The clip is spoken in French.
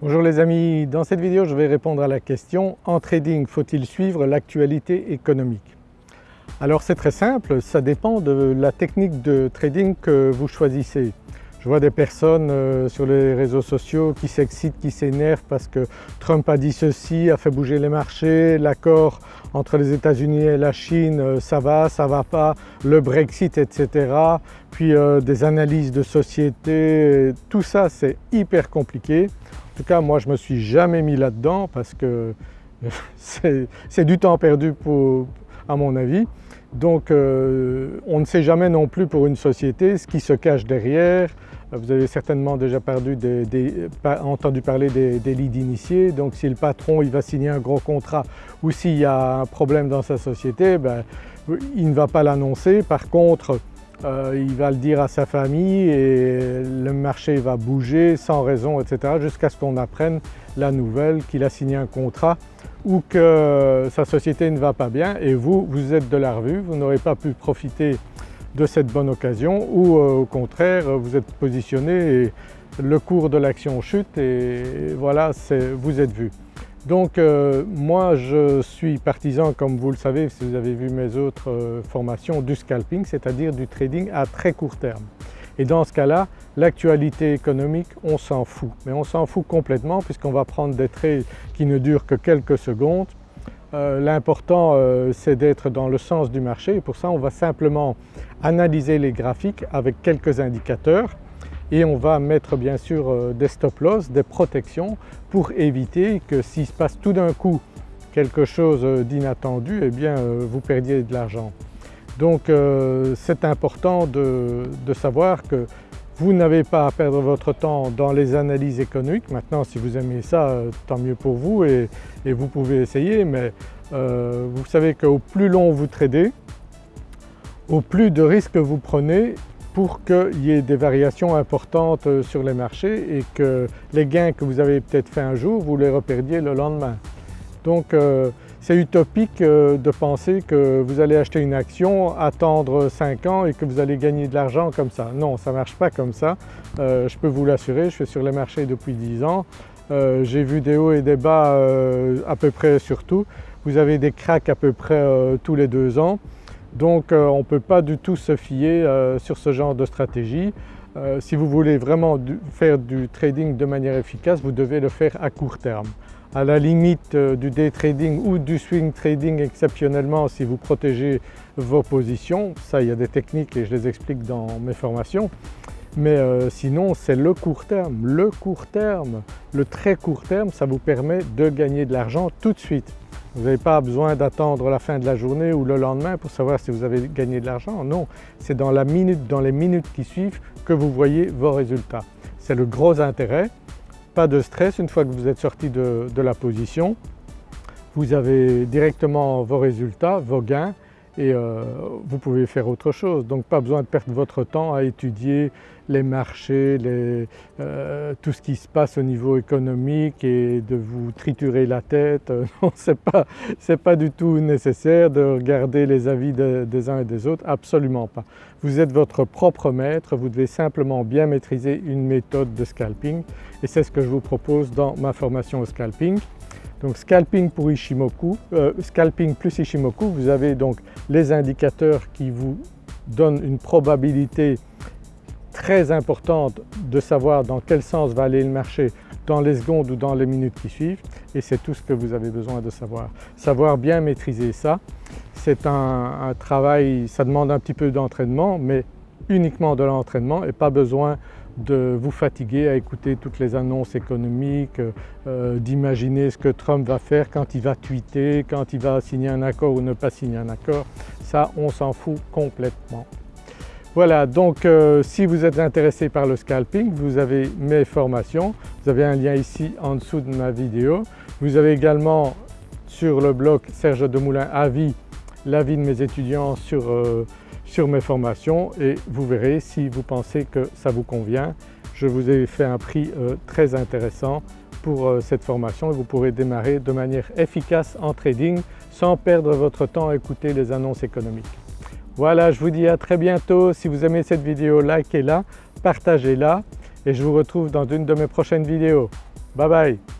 Bonjour les amis, dans cette vidéo je vais répondre à la question « En trading, faut-il suivre l'actualité économique ?» Alors c'est très simple, ça dépend de la technique de trading que vous choisissez. Je vois des personnes euh, sur les réseaux sociaux qui s'excitent, qui s'énervent parce que Trump a dit ceci, a fait bouger les marchés, l'accord entre les États-Unis et la Chine, euh, ça va, ça va pas, le Brexit etc. Puis euh, des analyses de société, tout ça c'est hyper compliqué. En tout cas moi je me suis jamais mis là-dedans parce que c'est du temps perdu à mon avis. Donc euh, on ne sait jamais non plus pour une société ce qui se cache derrière. Vous avez certainement déjà entendu parler des, des leads initiés, donc si le patron il va signer un gros contrat ou s'il y a un problème dans sa société, ben, il ne va pas l'annoncer. Par contre, euh, il va le dire à sa famille et le marché va bouger sans raison etc. jusqu'à ce qu'on apprenne la nouvelle qu'il a signé un contrat ou que sa société ne va pas bien et vous, vous êtes de la revue, vous n'aurez pas pu profiter de cette bonne occasion ou euh, au contraire vous êtes positionné et le cours de l'action chute et voilà vous êtes vu. Donc euh, moi je suis partisan comme vous le savez si vous avez vu mes autres euh, formations du scalping c'est-à-dire du trading à très court terme. Et dans ce cas-là l'actualité économique on s'en fout mais on s'en fout complètement puisqu'on va prendre des trades qui ne durent que quelques secondes. Euh, l'important c'est d'être dans le sens du marché et pour ça on va simplement analyser les graphiques avec quelques indicateurs et on va mettre bien sûr euh, des stop loss, des protections pour éviter que s'il se passe tout d'un coup quelque chose d'inattendu, eh bien euh, vous perdiez de l'argent. Donc euh, c'est important de, savoir que vous n'avez pas à perdre votre temps dans les analyses économiques. Maintenant si vous aimez ça, tant mieux pour vous et vous pouvez essayer mais vous savez qu'au plus long vous tradez, au plus de risques vous prenez pour qu'il y ait des variations importantes euh, sur les marchés et que les gains que vous avez peut-être fait un jour, vous les reperdiez le lendemain. Donc euh, c'est utopique euh, de penser que vous allez acheter une action, attendre 5 ans et que vous allez gagner de l'argent comme ça. Non, ça ne marche pas comme ça. je peux vous l'assurer, je suis sur les marchés depuis 10 ans. J'ai vu des hauts et des bas à peu près sur tout. Vous avez des cracks à peu près tous les deux ans. Donc euh, on ne peut pas du tout se fier euh, sur ce genre de stratégie. Euh, si vous voulez vraiment faire du trading de manière efficace, vous devez le faire à court terme. À la limite du day trading ou du swing trading exceptionnellement si vous protégez vos positions, ça il y a des techniques et je les explique dans mes formations, mais sinon c'est le court terme. Le court terme, le très court terme, ça vous permet de gagner de l'argent tout de suite. Vous n'avez pas besoin d'attendre la fin de la journée ou le lendemain pour savoir si vous avez gagné de l'argent, non, c'est dans la minute, dans les minutes qui suivent que vous voyez vos résultats. C'est le gros intérêt, pas de stress une fois que vous êtes sorti de, de la position, vous avez directement vos résultats, vos gains et euh, vous pouvez faire autre chose. Donc pas besoin de perdre votre temps à étudier les marchés, euh, tout ce qui se passe au niveau économique et de vous triturer la tête. Non, ce n'est pas, du tout nécessaire de regarder les avis des uns et des autres, absolument pas. Vous êtes votre propre maître, vous devez simplement bien maîtriser une méthode de scalping et c'est ce que je vous propose dans ma formation au scalping. Donc scalping pour Ishimoku, euh, scalping plus Ishimoku, vous avez donc les indicateurs qui vous donnent une probabilité très importante de savoir dans quel sens va aller le marché dans les secondes ou dans les minutes qui suivent et c'est tout ce que vous avez besoin de savoir. Savoir bien maîtriser ça, c'est un, travail, ça demande un petit peu d'entraînement mais uniquement de l'entraînement et pas besoin de vous fatiguer à écouter toutes les annonces économiques, euh, d'imaginer ce que Trump va faire quand il va tweeter, quand il va signer un accord ou ne pas signer un accord. Ça on s'en fout complètement. Voilà donc euh, si vous êtes intéressé par le scalping, vous avez mes formations, vous avez un lien ici en dessous de ma vidéo. Vous avez également sur le blog Serge Demoulin Avis l'avis de mes étudiants sur euh, sur mes formations et vous verrez si vous pensez que ça vous convient. Je vous ai fait un prix euh, très intéressant pour euh, cette formation et vous pourrez démarrer de manière efficace en trading sans perdre votre temps à écouter les annonces économiques. Voilà, je vous dis à très bientôt. Si vous aimez cette vidéo, likez-la, partagez-la et je vous retrouve dans une de mes prochaines vidéos. Bye bye